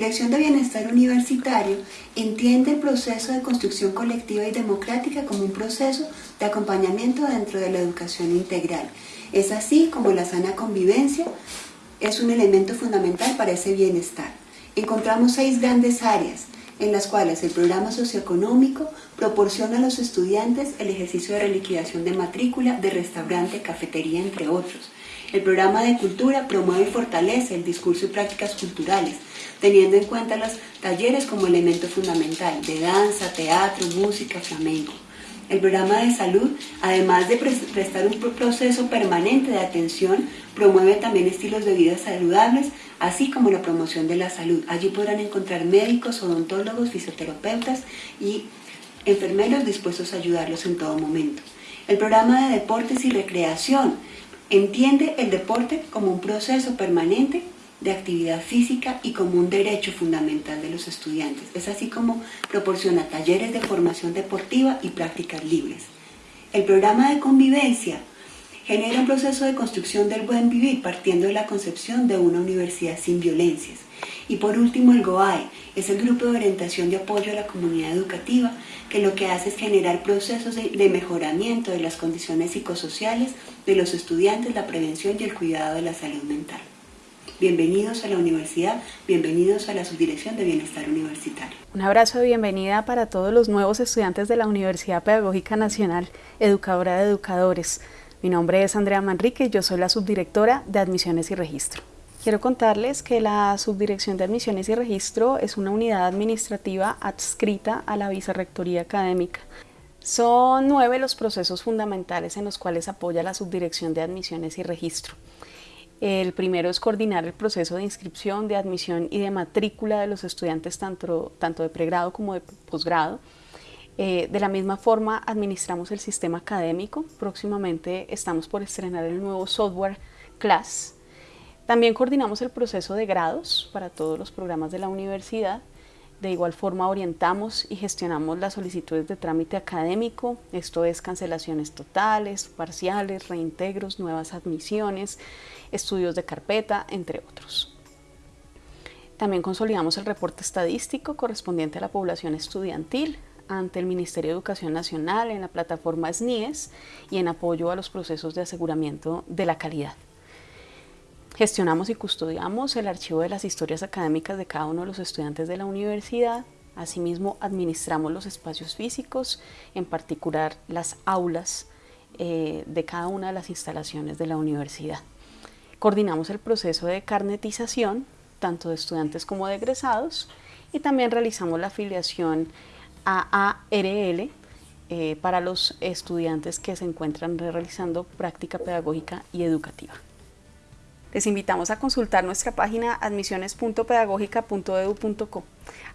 Subdirección de Bienestar Universitario entiende el proceso de construcción colectiva y democrática como un proceso de acompañamiento dentro de la educación integral. Es así como la sana convivencia es un elemento fundamental para ese bienestar. Encontramos seis grandes áreas en las cuales el programa socioeconómico proporciona a los estudiantes el ejercicio de reliquidación de matrícula, de restaurante, cafetería, entre otros. El programa de cultura promueve y fortalece el discurso y prácticas culturales, teniendo en cuenta los talleres como elemento fundamental de danza, teatro, música, flamenco. El programa de salud, además de prestar un proceso permanente de atención, promueve también estilos de vida saludables, así como la promoción de la salud. Allí podrán encontrar médicos, odontólogos, fisioterapeutas y enfermeros dispuestos a ayudarlos en todo momento. El programa de deportes y recreación entiende el deporte como un proceso permanente de actividad física y como un derecho fundamental de los estudiantes. Es así como proporciona talleres de formación deportiva y prácticas libres. El programa de convivencia genera un proceso de construcción del buen vivir partiendo de la concepción de una universidad sin violencias. Y por último, el GOAE es el grupo de orientación de apoyo a la comunidad educativa que lo que hace es generar procesos de, mejoramiento de las condiciones psicosociales de los estudiantes, la prevención y el cuidado de la salud mental. Bienvenidos a la universidad, bienvenidos a la Subdirección de Bienestar Universitario. Un abrazo de bienvenida para todos los nuevos estudiantes de la Universidad Pedagógica Nacional, educadora de educadores. Mi nombre es Andrea Manrique yo soy la subdirectora de Admisiones y Registro. Quiero contarles que la Subdirección de Admisiones y Registro es una unidad administrativa adscrita a la Vicerrectoría Académica. Son nueve los procesos fundamentales en los cuales apoya la Subdirección de Admisiones y Registro. El primero es coordinar el proceso de inscripción, de admisión y de matrícula de los estudiantes tanto, tanto de pregrado como de posgrado. Eh, de la misma forma, administramos el sistema académico. Próximamente estamos por estrenar el nuevo software CLASS. También coordinamos el proceso de grados para todos los programas de la universidad. De igual forma orientamos y gestionamos las solicitudes de trámite académico, esto es cancelaciones totales, parciales, reintegros, nuevas admisiones, estudios de carpeta, entre otros. También consolidamos el reporte estadístico correspondiente a la población estudiantil ante el Ministerio de Educación Nacional en la plataforma SNIES y en apoyo a los procesos de aseguramiento de la calidad. Gestionamos y custodiamos el archivo de las historias académicas de cada uno de los estudiantes de la universidad. Asimismo, administramos los espacios físicos, en particular las aulas eh, de cada una de las instalaciones de la universidad. Coordinamos el proceso de carnetización, tanto de estudiantes como de egresados, y también realizamos la afiliación a ARL eh, para los estudiantes que se encuentran realizando práctica pedagógica y educativa. Les invitamos a consultar nuestra página admisiones.pedagógica.edu.co.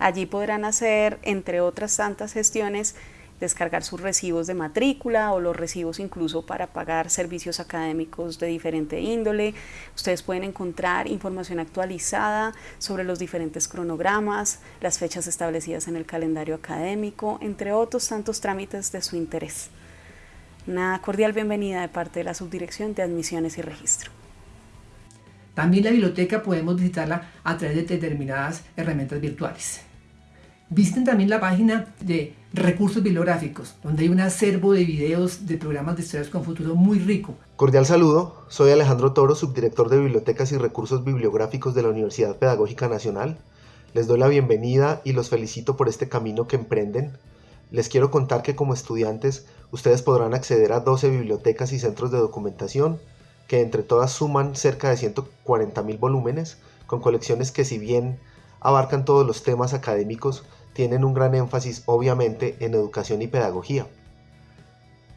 Allí podrán hacer, entre otras tantas gestiones, descargar sus recibos de matrícula o los recibos incluso para pagar servicios académicos de diferente índole. Ustedes pueden encontrar información actualizada sobre los diferentes cronogramas, las fechas establecidas en el calendario académico, entre otros tantos trámites de su interés. Una cordial bienvenida de parte de la Subdirección de Admisiones y Registro. También la biblioteca podemos visitarla a través de determinadas herramientas virtuales. Visiten también la página de recursos bibliográficos, donde hay un acervo de videos de programas de estudios con futuro muy rico. Cordial saludo, soy Alejandro Toro, subdirector de Bibliotecas y Recursos Bibliográficos de la Universidad Pedagógica Nacional. Les doy la bienvenida y los felicito por este camino que emprenden. Les quiero contar que como estudiantes ustedes podrán acceder a 12 bibliotecas y centros de documentación que entre todas suman cerca de 140.000 volúmenes, con colecciones que si bien abarcan todos los temas académicos, tienen un gran énfasis obviamente en educación y pedagogía.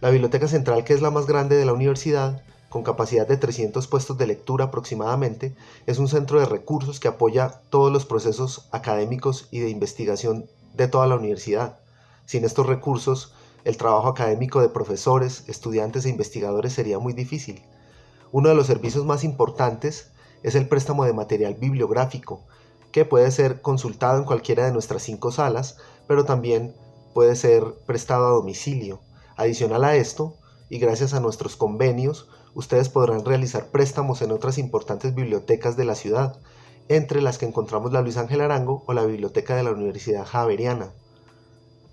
La Biblioteca Central, que es la más grande de la universidad, con capacidad de 300 puestos de lectura aproximadamente, es un centro de recursos que apoya todos los procesos académicos y de investigación de toda la universidad. Sin estos recursos, el trabajo académico de profesores, estudiantes e investigadores sería muy difícil. Uno de los servicios más importantes es el préstamo de material bibliográfico, que puede ser consultado en cualquiera de nuestras cinco salas, pero también puede ser prestado a domicilio. Adicional a esto, y gracias a nuestros convenios, ustedes podrán realizar préstamos en otras importantes bibliotecas de la ciudad. entre las que encontramos la Luis Ángel Arango o la biblioteca de la Universidad Javeriana.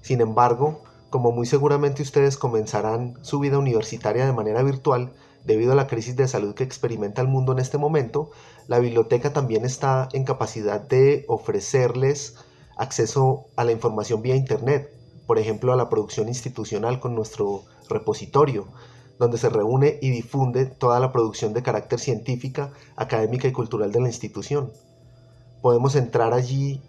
Sin embargo, como muy seguramente ustedes comenzarán su vida universitaria de manera virtual, debido a la crisis de salud que experimenta el mundo en este momento, la biblioteca también está en capacidad de ofrecerles acceso a la información vía Internet, por ejemplo a la producción institucional con nuestro repositorio, donde se reúne y difunde toda la producción de carácter científica, académica y cultural de la institución. Podemos entrar allí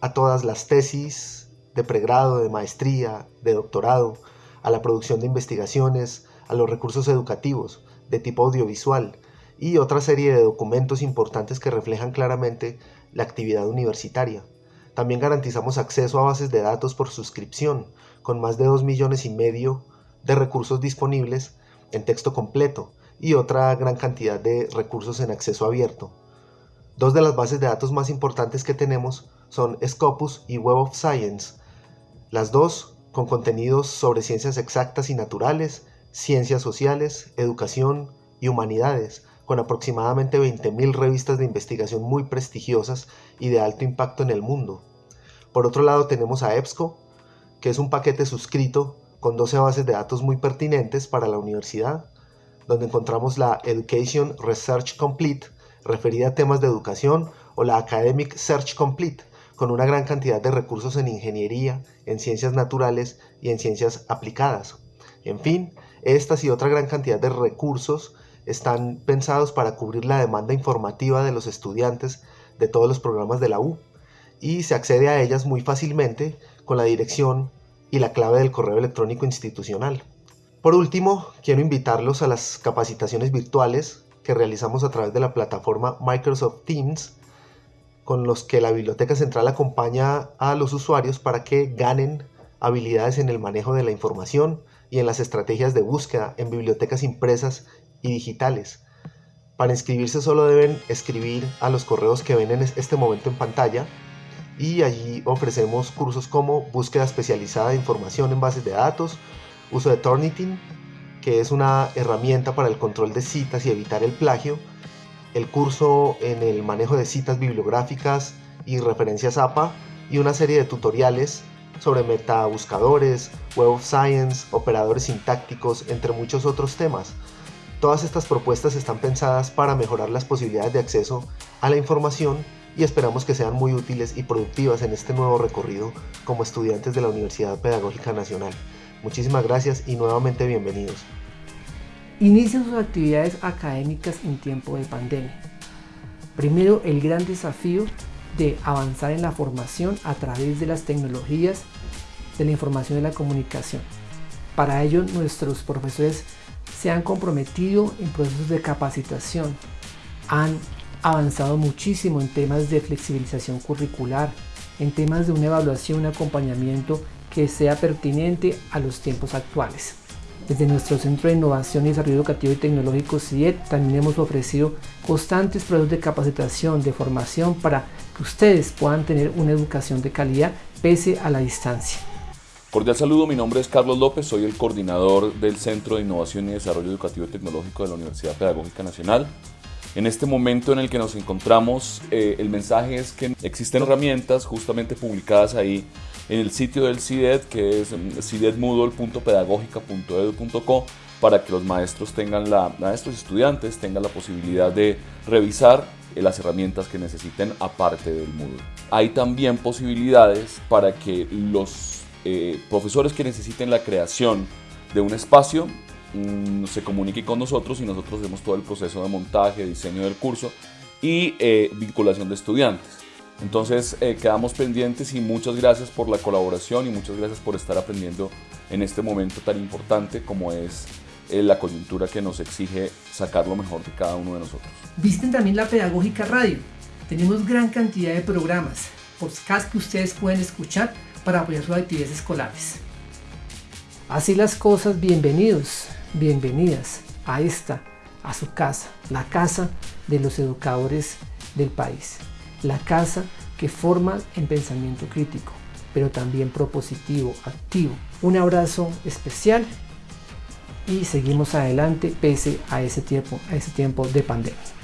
a todas las tesis de pregrado, de maestría, de doctorado, a la producción de investigaciones, a los recursos educativos de tipo audiovisual y otra serie de documentos importantes que reflejan claramente la actividad universitaria. También garantizamos acceso a bases de datos por suscripción, con más de 2 millones y medio de recursos disponibles en texto completo y otra gran cantidad de recursos en acceso abierto. Dos de las bases de datos más importantes que tenemos son Scopus y Web of Science, las dos con contenidos sobre ciencias exactas y naturales, ciencias sociales, educación y humanidades, con aproximadamente 20.000 revistas de investigación muy prestigiosas y de alto impacto en el mundo. Por otro lado tenemos a EBSCO, que es un paquete suscrito con 12 bases de datos muy pertinentes para la universidad, donde encontramos la Education Research Complete, referida a temas de educación, o la Academic Search Complete, con una gran cantidad de recursos en ingeniería, en ciencias naturales y en ciencias aplicadas. En fin, estas y otra gran cantidad de recursos están pensados para cubrir la demanda informativa de los estudiantes de todos los programas de la U y se accede a ellas muy fácilmente con la dirección y la clave del correo electrónico institucional. Por último, quiero invitarlos a las capacitaciones virtuales que realizamos a través de la plataforma Microsoft Teams, con los que la Biblioteca Central acompaña a los usuarios para que ganen habilidades en el manejo de la información y en las estrategias de búsqueda en bibliotecas impresas y digitales. Para inscribirse solo deben escribir a los correos que ven en este momento en pantalla y allí ofrecemos cursos como búsqueda especializada de información en bases de datos, uso de Turnitin, que es una herramienta para el control de citas y evitar el plagio, el curso en el manejo de citas bibliográficas y referencias APA y una serie de tutoriales sobre metabuscadores, web of science, operadores sintácticos, entre muchos otros temas. Todas estas propuestas están pensadas para mejorar las posibilidades de acceso a la información y esperamos que sean muy útiles y productivas en este nuevo recorrido como estudiantes de la Universidad Pedagógica Nacional. Muchísimas gracias y nuevamente bienvenidos. Inician sus actividades académicas en tiempo de pandemia. Primero, el gran desafío de avanzar en la formación a través de las tecnologías de la información y la comunicación. Para ello, nuestros profesores se han comprometido en procesos de capacitación, han avanzado muchísimo en temas de flexibilización curricular, en temas de una evaluación, un acompañamiento que sea pertinente a los tiempos actuales. Desde nuestro Centro de Innovación y Desarrollo Educativo y Tecnológico CIET también hemos ofrecido constantes procesos de capacitación, de formación para que ustedes puedan tener una educación de calidad pese a la distancia. Cordial saludo, mi nombre es Carlos López, soy el coordinador del Centro de Innovación y Desarrollo Educativo y Tecnológico de la Universidad Pedagógica Nacional. En este momento en el que nos encontramos, eh, el mensaje es que existen herramientas justamente publicadas ahí en el sitio del CIDED, que es mm, cidedmoodle.pedagógica.edu.co, para que los maestros tengan la, maestros y estudiantes tengan la posibilidad de revisar eh, las herramientas que necesiten aparte del Moodle. Hay también posibilidades para que los eh, profesores que necesiten la creación de un espacio Mm, se comunique con nosotros y nosotros hacemos todo el proceso de montaje, diseño del curso y eh, vinculación de estudiantes. Entonces eh, quedamos pendientes y muchas gracias por la colaboración y muchas gracias por estar aprendiendo en este momento tan importante como es eh, la coyuntura que nos exige sacar lo mejor de cada uno de nosotros. Visten también la Pedagógica Radio. Tenemos gran cantidad de programas, podcasts que ustedes pueden escuchar para apoyar sus actividades escolares. Así las cosas, bienvenidos bienvenidas a esta, a su casa, la casa de los educadores del país, la casa que forma en pensamiento crítico, pero también propositivo, activo. Un abrazo especial y seguimos adelante pese a ese tiempo, a ese tiempo de pandemia.